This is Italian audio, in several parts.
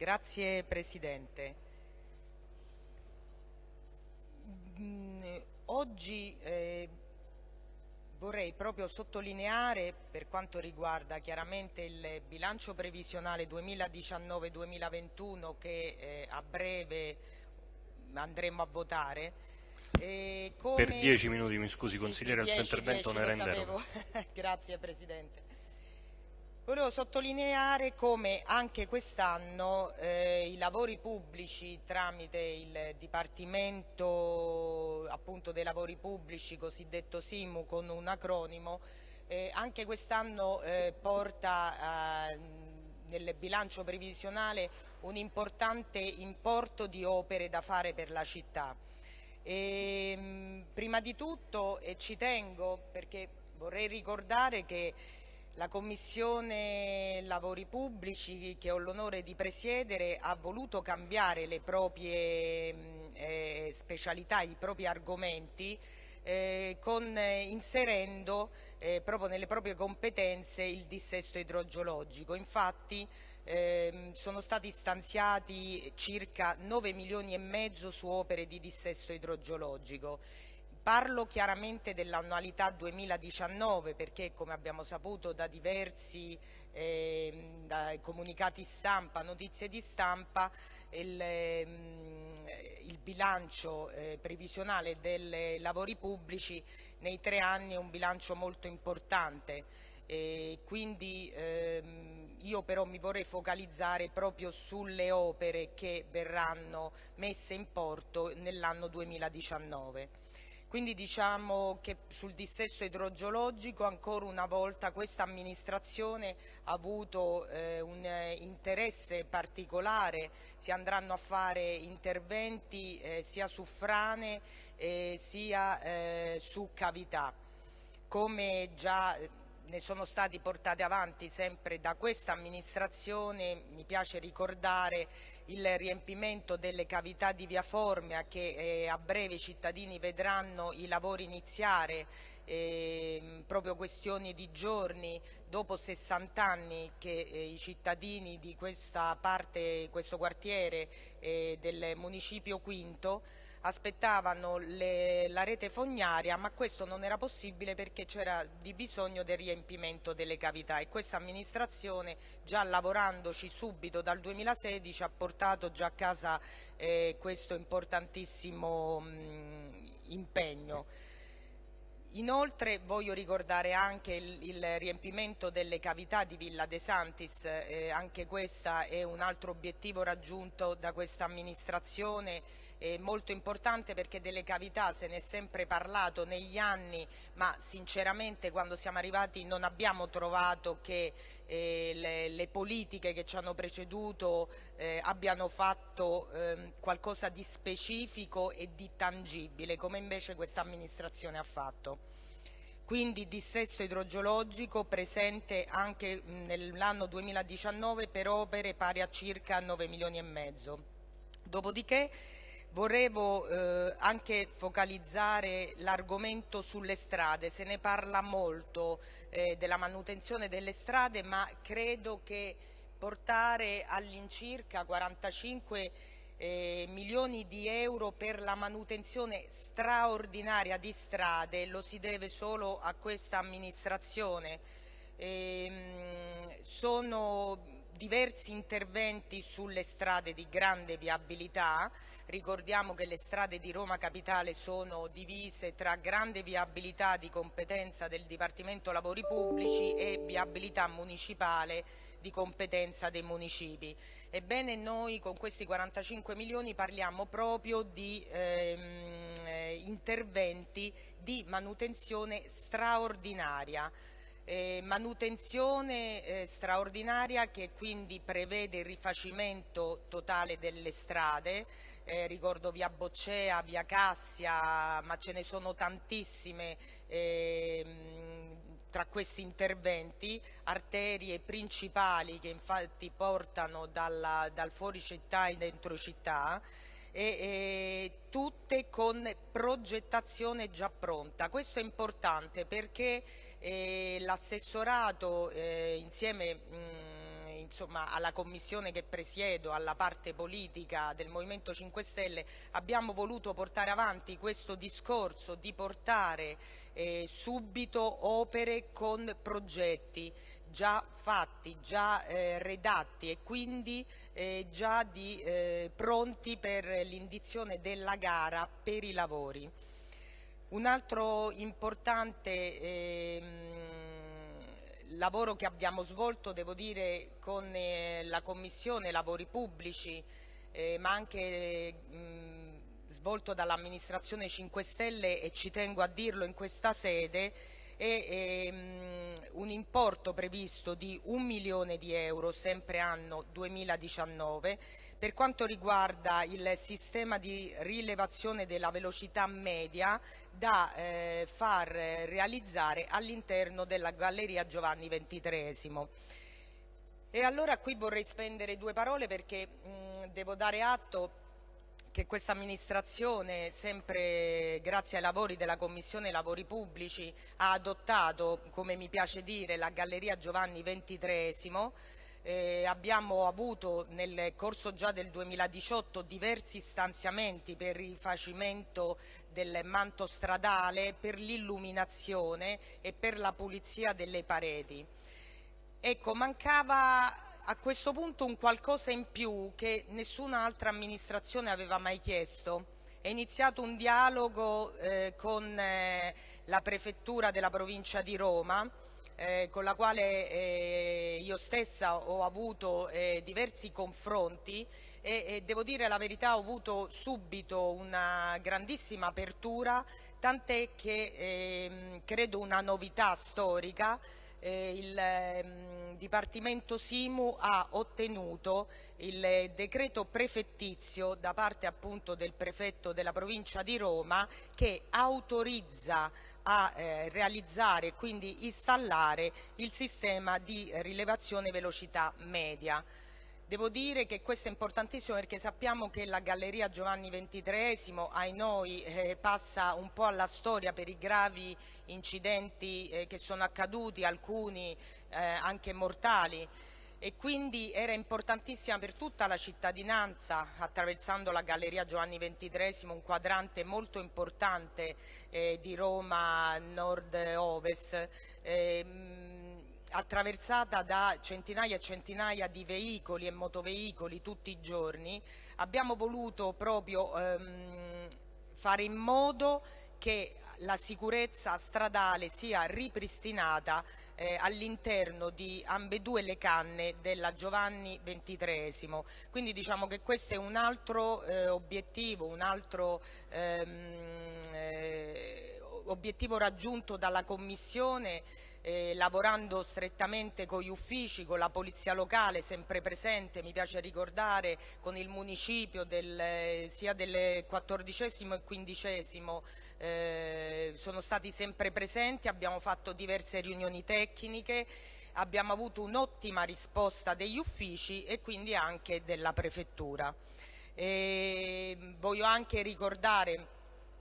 Grazie Presidente. Mm, oggi eh, vorrei proprio sottolineare per quanto riguarda chiaramente il bilancio previsionale 2019-2021 che eh, a breve andremo a votare. Eh, come... Per dieci minuti, mi scusi sì, consigliere, sì, il suo intervento ne renderò. Grazie Presidente. Volevo sottolineare come anche quest'anno eh, i lavori pubblici tramite il Dipartimento appunto, dei lavori pubblici, cosiddetto SIMU con un acronimo, eh, anche quest'anno eh, porta eh, nel bilancio previsionale un importante importo di opere da fare per la città. E, ehm, prima di tutto, e ci tengo perché vorrei ricordare che la Commissione Lavori Pubblici, che ho l'onore di presiedere, ha voluto cambiare le proprie eh, specialità, i propri argomenti, eh, con, eh, inserendo eh, proprio nelle proprie competenze il dissesto idrogeologico. Infatti ehm, sono stati stanziati circa 9 milioni e mezzo su opere di dissesto idrogeologico Parlo chiaramente dell'annualità 2019 perché come abbiamo saputo da diversi eh, da comunicati stampa, notizie di stampa, il, eh, il bilancio eh, previsionale dei lavori pubblici nei tre anni è un bilancio molto importante. E quindi ehm, io però mi vorrei focalizzare proprio sulle opere che verranno messe in porto nell'anno 2019. Quindi diciamo che sul dissesto idrogeologico ancora una volta questa amministrazione ha avuto eh, un interesse particolare, si andranno a fare interventi eh, sia su frane eh, sia su cavità. Come già ne sono stati portati avanti sempre da questa amministrazione, mi piace ricordare il riempimento delle cavità di via Formia che eh, a breve i cittadini vedranno i lavori iniziare, eh, proprio questioni di giorni, dopo 60 anni che eh, i cittadini di questa parte, questo quartiere eh, del municipio Quinto aspettavano le, la rete fognaria ma questo non era possibile perché c'era di bisogno del riempimento delle cavità e questa amministrazione già lavorandoci subito dal 2016 ha portato già a casa eh, questo importantissimo mh, impegno. Inoltre voglio ricordare anche il, il, riempimento delle cavità di Villa De Santis, eh, anche questo è un altro obiettivo raggiunto da questa amministrazione eh, molto importante perché delle cavità se ne è sempre parlato negli anni ma sinceramente quando siamo arrivati non abbiamo trovato che eh, le, le, politiche che ci hanno preceduto eh, abbiano fatto ehm, qualcosa di specifico e di tangibile come invece questa amministrazione ha fatto quindi dissesto idrogeologico presente anche nell'anno 2019 per opere pari a circa 9 milioni e mezzo. Dopodiché Volevo eh, anche focalizzare l'argomento sulle strade, se ne parla molto eh, della manutenzione delle strade ma credo che portare all'incirca 45 eh, milioni di euro per la manutenzione straordinaria di strade lo si deve solo a questa amministrazione. Ehm, sono diversi interventi sulle strade di grande viabilità, ricordiamo che le strade di Roma Capitale sono divise tra grande viabilità di competenza del Dipartimento Lavori Pubblici e viabilità municipale di competenza dei municipi. Ebbene noi con questi 45 milioni parliamo proprio di ehm, interventi di manutenzione straordinaria eh, manutenzione eh, straordinaria che quindi prevede il rifacimento totale delle strade, eh, ricordo via Boccea, via Cassia, ma ce ne sono tantissime ehm, tra questi interventi, arterie principali che infatti portano dalla, dal fuori città in dentro città, e, e, tutte con progettazione già pronta. Questo è importante perché eh, l'assessorato eh, insieme mh, insomma, alla commissione che presiedo, alla parte politica del Movimento 5 Stelle, abbiamo voluto portare avanti questo discorso di portare eh, subito opere con progetti già fatti, già eh, redatti e quindi eh, già di, eh, pronti per l'indizione della gara per i lavori. Un altro importante ehm, lavoro che abbiamo svolto, devo dire, con eh, la Commissione Lavori Pubblici, eh, ma anche mh, svolto dall'amministrazione 5 Stelle e ci tengo a dirlo in questa sede, è ehm, un importo previsto di un milione di euro, sempre anno 2019, per quanto riguarda il sistema di rilevazione della velocità media da eh, far realizzare all'interno della Galleria Giovanni XXIII. E allora qui vorrei spendere due parole perché mh, devo dare atto che questa amministrazione, sempre grazie ai lavori della Commissione Lavori Pubblici, ha adottato, come mi piace dire, la Galleria Giovanni XXIII. Eh, abbiamo avuto nel corso già del 2018 diversi stanziamenti per il rifacimento del manto stradale, per l'illuminazione e per la pulizia delle pareti. Ecco, mancava a questo punto un qualcosa in più che nessun'altra amministrazione aveva mai chiesto. È iniziato un dialogo eh, con eh, la prefettura della provincia di Roma eh, con la quale eh, io stessa ho avuto eh, diversi confronti e, e, devo dire la verità ho avuto subito una grandissima apertura tant'è che ehm, credo una novità storica eh, il eh, Dipartimento Simu ha ottenuto il decreto prefettizio da parte appunto del prefetto della provincia di Roma che autorizza a eh, realizzare e quindi installare il sistema di rilevazione velocità media. Devo dire che questo è importantissimo perché sappiamo che la Galleria Giovanni XXIII, ai noi, eh, passa un po' alla storia per i gravi incidenti eh, che sono accaduti, alcuni eh, anche mortali. E quindi era importantissima per tutta la cittadinanza, attraversando la Galleria Giovanni XXIII, un quadrante molto importante eh, di Roma nord-ovest, eh, attraversata da centinaia e centinaia di veicoli e motoveicoli tutti i giorni, abbiamo voluto proprio ehm, fare in modo che la sicurezza stradale sia ripristinata eh, all'interno di ambedue le canne della Giovanni XXIII. Quindi diciamo che questo è un altro eh, obiettivo, un altro ehm, eh, obiettivo raggiunto dalla Commissione eh, lavorando strettamente con gli uffici, con la polizia locale sempre presente, mi piace ricordare con il municipio del, sia del quattordicesimo e quindicesimo eh, sono stati sempre presenti, abbiamo fatto diverse riunioni tecniche, abbiamo avuto un'ottima risposta degli uffici e quindi anche della prefettura. E voglio anche ricordare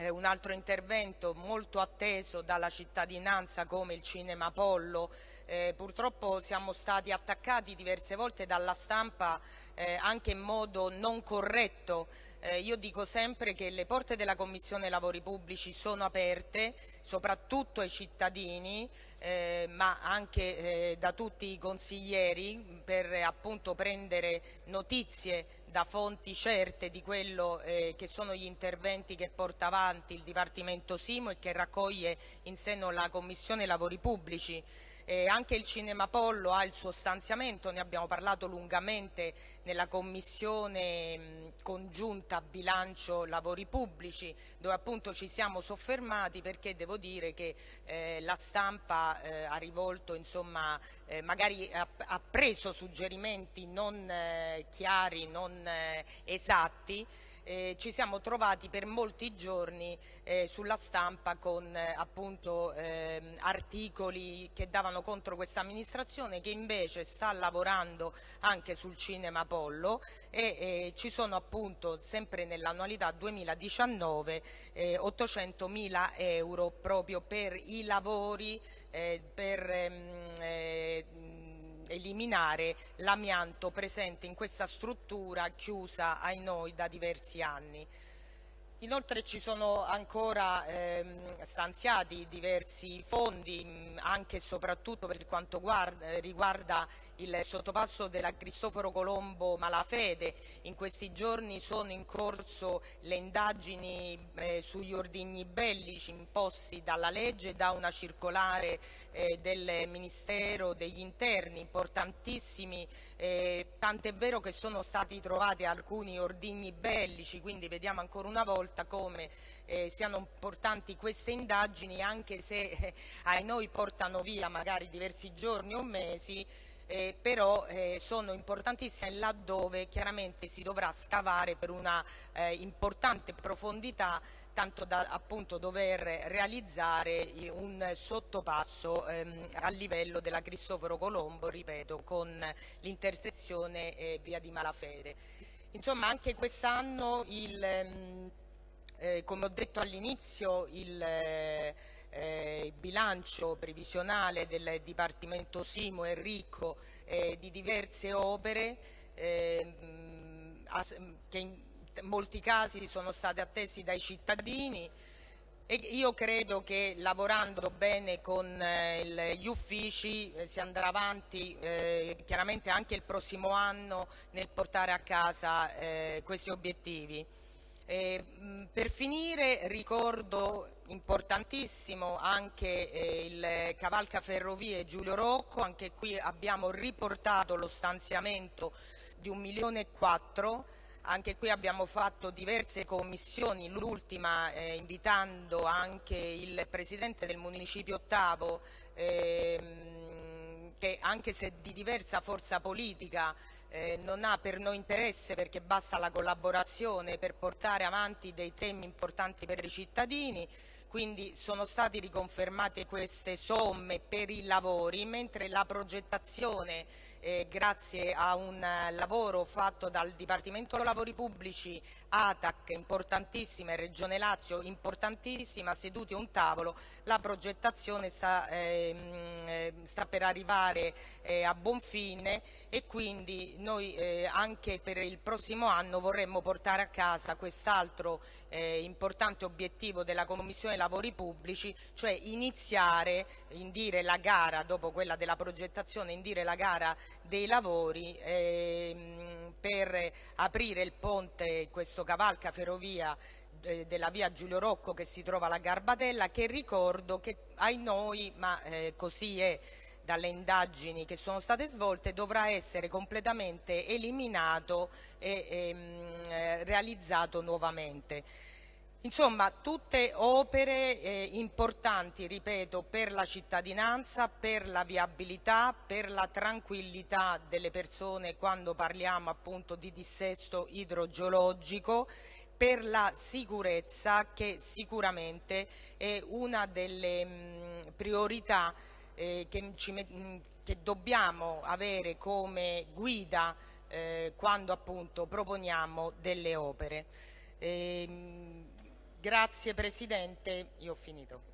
eh, un altro intervento molto atteso dalla cittadinanza come il Cinema Apollo. Eh, purtroppo siamo stati attaccati diverse volte dalla stampa eh, anche in modo non corretto. Eh, io dico sempre che le porte della Commissione Lavori Pubblici sono aperte soprattutto ai cittadini eh, ma anche eh, da tutti i consiglieri per appunto prendere notizie da fonti certe di quello eh, che sono gli interventi che porta avanti il Dipartimento Simo e che raccoglie in seno la Commissione Lavori Pubblici. Eh, anche il Cinema Pollo ha il suo stanziamento, ne abbiamo parlato lungamente nella commissione mh, congiunta bilancio lavori pubblici dove appunto ci siamo soffermati perché devo dire che eh, la stampa eh, ha rivolto insomma eh, magari ha, ha, preso suggerimenti non eh, chiari, non eh, esatti eh, ci siamo trovati per molti giorni eh, sulla stampa con eh, appunto ehm, articoli che davano contro questa amministrazione che invece sta lavorando anche sul cinema Apollo e ci sono appunto sempre nell'annualità 2019 800 mila euro proprio per i lavori eh, per ehm, eh, eliminare l'amianto presente in questa struttura chiusa ai noi da diversi anni. Inoltre ci sono ancora ehm, stanziati diversi fondi mh, anche e soprattutto per quanto guarda, riguarda il sottopasso della Cristoforo Colombo Malafede. In questi giorni sono in corso le indagini eh, sugli ordigni bellici imposti dalla legge da una circolare eh, del Ministero degli Interni, importantissimi, eh, tant'è vero che sono stati trovati alcuni ordigni bellici, quindi vediamo ancora una volta come eh, siano importanti queste indagini anche se eh, ai noi portano via magari diversi giorni o mesi eh, però eh, sono importantissime laddove chiaramente si dovrà scavare per una eh, importante profondità tanto da appunto dover realizzare un sottopasso ehm, a livello della Cristoforo Colombo, ripeto, con l'intersezione eh, via di Malafede. Insomma anche quest'anno il ehm, eh, come ho detto all'inizio, il eh, eh, bilancio previsionale del Dipartimento Simo è ricco eh, di diverse opere ehm, che in molti casi sono state attesi dai cittadini e io credo che lavorando bene con eh, gli uffici eh, si andrà avanti chiaramente anche il prossimo anno nel portare a casa questi obiettivi. Eh, per finire ricordo importantissimo anche eh, il Cavalca Ferrovie Giulio Rocco, anche qui abbiamo riportato lo stanziamento di un milione e quattro, anche qui abbiamo fatto diverse commissioni, l'ultima eh, invitando anche il Presidente del Municipio Ottavo, ehm, che anche se di diversa forza politica eh, non ha per noi interesse perché basta la collaborazione per portare avanti dei temi importanti per i cittadini, quindi sono state riconfermate queste somme per i lavori, mentre la progettazione eh, grazie a un eh, lavoro fatto dal Dipartimento Lavori Pubblici, ATAC importantissima e Regione Lazio importantissima, seduti a un tavolo, la progettazione sta, ehm, eh, sta per arrivare eh, a buon fine e quindi noi eh, anche per il prossimo anno vorremmo portare a casa quest'altro eh, importante obiettivo della Commissione Lavori Pubblici, cioè iniziare, indire la gara dopo quella della progettazione, indire la gara dei lavori ehm, per aprire il ponte, questo cavalca ferrovia eh, della via Giulio Rocco che si trova alla Garbatella che ricordo che ai noi, ma eh, così è dalle indagini che sono state svolte dovrà essere completamente eliminato e ehm, eh, realizzato nuovamente. Insomma, tutte opere eh, importanti, ripeto, per la cittadinanza, per la viabilità, per la tranquillità delle persone quando parliamo appunto di dissesto idrogeologico, per la sicurezza che sicuramente è una delle mh, priorità eh, che, ci, mh, che, dobbiamo avere come guida eh, quando appunto proponiamo delle opere. Eh, Grazie Presidente, io ho finito.